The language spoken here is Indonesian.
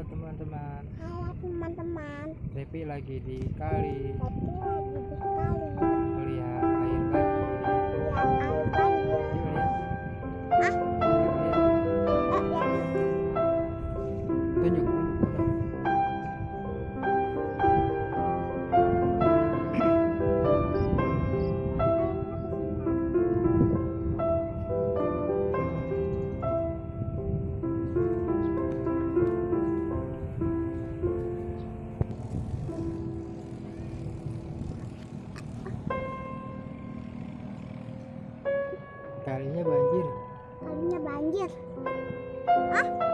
Halo teman-teman. Halo teman-teman, Depi lagi di kali tapi lagi di kali melihat air bagi. lihat air banjir. Yuk lihat. Ah, ya. Tunjuk. Kalinya banjir. Kalinya banjir. ah